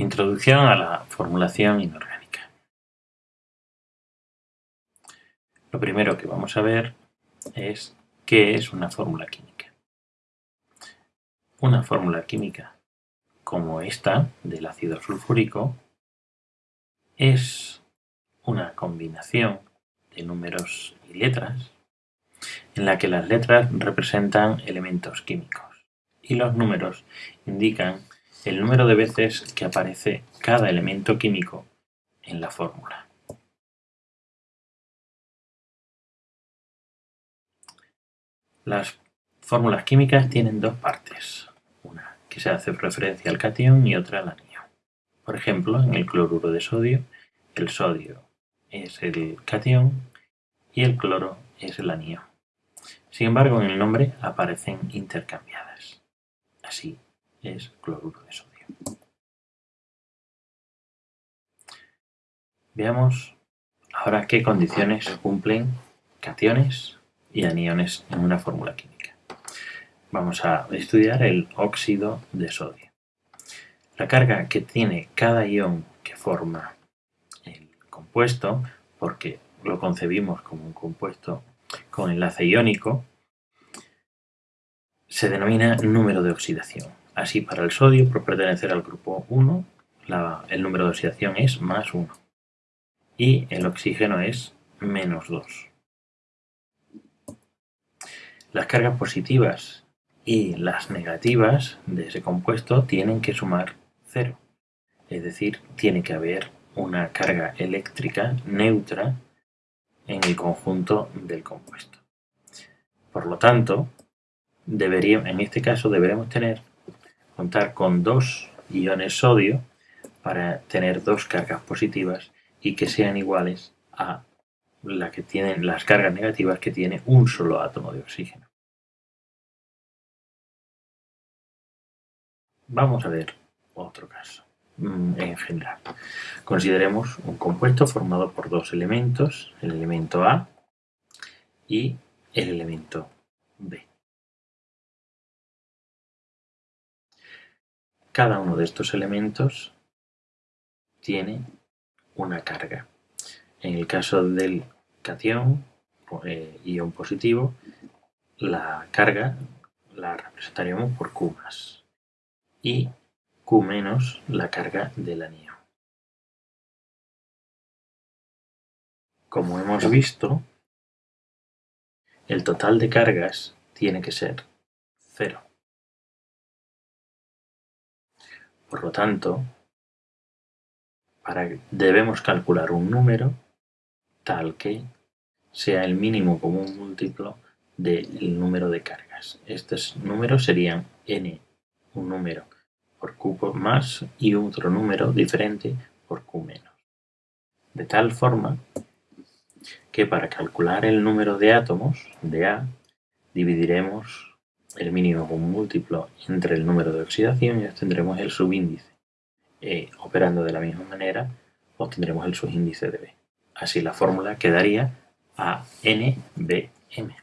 Introducción a la formulación inorgánica. Lo primero que vamos a ver es qué es una fórmula química. Una fórmula química como esta del ácido sulfúrico es una combinación de números y letras en la que las letras representan elementos químicos y los números indican el número de veces que aparece cada elemento químico en la fórmula. Las fórmulas químicas tienen dos partes, una que se hace referencia al cation y otra al anión. Por ejemplo, en el cloruro de sodio, el sodio es el cation y el cloro es el anión. Sin embargo, en el nombre aparecen intercambiadas. Así, es cloruro de sodio. Veamos ahora qué condiciones cumplen cationes y aniones en una fórmula química. Vamos a estudiar el óxido de sodio. La carga que tiene cada ion que forma el compuesto, porque lo concebimos como un compuesto con enlace iónico, se denomina número de oxidación. Así, para el sodio, por pertenecer al grupo 1, el número de oxidación es más 1. Y el oxígeno es menos 2. Las cargas positivas y las negativas de ese compuesto tienen que sumar 0. Es decir, tiene que haber una carga eléctrica neutra en el conjunto del compuesto. Por lo tanto, en este caso deberemos tener contar con dos iones sodio para tener dos cargas positivas y que sean iguales a la que tienen las cargas negativas que tiene un solo átomo de oxígeno. Vamos a ver otro caso mm, en general. Consideremos un compuesto formado por dos elementos, el elemento A y el elemento B. Cada uno de estos elementos tiene una carga. En el caso del cation, eh, ion positivo, la carga la representaríamos por Q y Q menos la carga del anión. Como hemos visto, el total de cargas tiene que ser cero. Por lo tanto, debemos calcular un número tal que sea el mínimo común múltiplo del número de cargas. Estos números serían n, un número por q más y otro número diferente por q menos. De tal forma que para calcular el número de átomos de A dividiremos el mínimo común múltiplo entre el número de oxidación y obtendremos el subíndice. E, operando de la misma manera, obtendremos el subíndice de B. Así la fórmula quedaría a NBM.